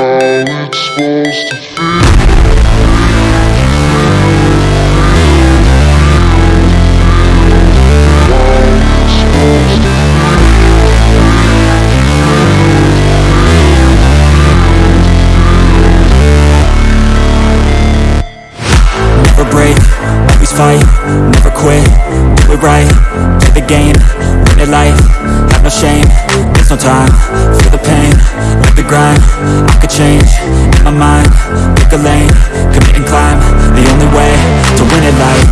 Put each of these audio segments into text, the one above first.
how it's supposed fight, never quit, do it right, play the game, win it life, have no shame, there's no time, feel the pain, live the grind, change, in my mind, pick a lane, commit and climb, the only way, to win it life,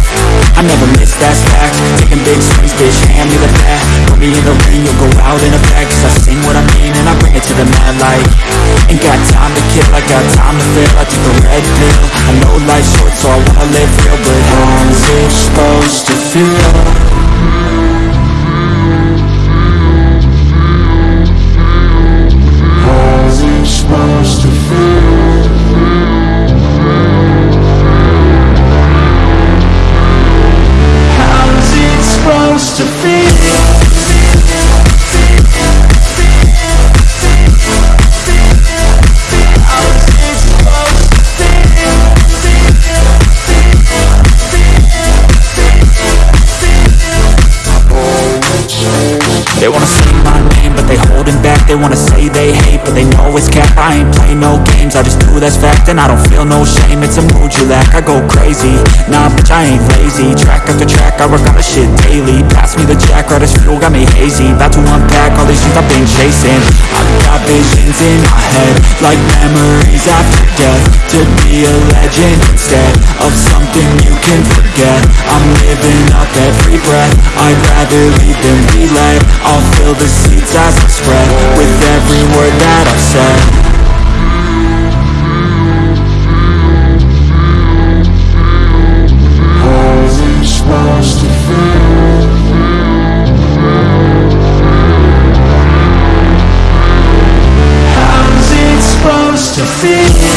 I never miss, that's fact, taking big swings, bitch, hand me the bat, put me in the ring, you'll go out in effect, cause I sing what I mean and I bring it to the mad light, ain't got time to kill, I got time to feel, I took a red pill, I know life's short so I wanna live real, but how's it supposed to feel? To feel? They wanna say my name, but they holding back They wanna say they hate, but they know it's cap I ain't play no I just do that's fact And I don't feel no shame, it's a mood you lack I go crazy, nah bitch I ain't lazy. Track after track, I work on the shit daily. Pass me the jack, right as fuel, got me hazy. About to unpack all these things I've been chasing. I've got visions in my head Like memories after death. To be a legend instead Of something you can forget. I'm living up every breath. I'd rather leave than be led I'll fill the seats as I spread With every word that I've said to feel.